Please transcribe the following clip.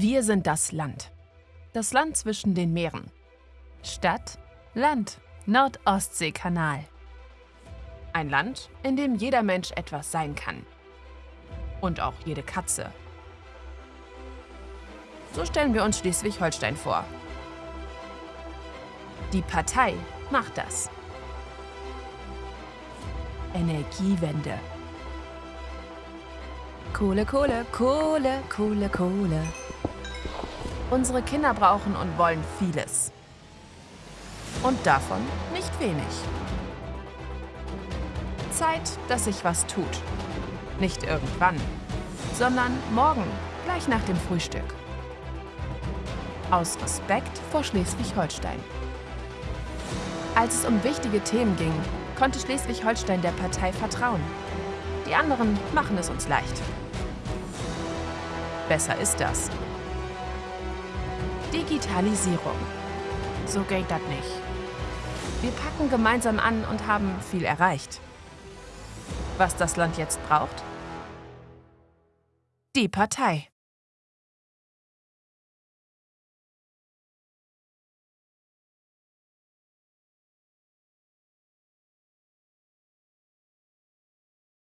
Wir sind das Land. Das Land zwischen den Meeren. Stadt, Land, Nord-Ostsee-Kanal. Ein Land, in dem jeder Mensch etwas sein kann. Und auch jede Katze. So stellen wir uns Schleswig-Holstein vor. Die Partei macht das. Energiewende. Kohle, Kohle, Kohle, Kohle, Kohle. Unsere Kinder brauchen und wollen vieles. Und davon nicht wenig. Zeit, dass sich was tut. Nicht irgendwann, sondern morgen, gleich nach dem Frühstück. Aus Respekt vor Schleswig-Holstein. Als es um wichtige Themen ging, konnte Schleswig-Holstein der Partei vertrauen. Die anderen machen es uns leicht. Besser ist das. Digitalisierung. So geht das nicht. Wir packen gemeinsam an und haben viel erreicht. Was das Land jetzt braucht? Die Partei.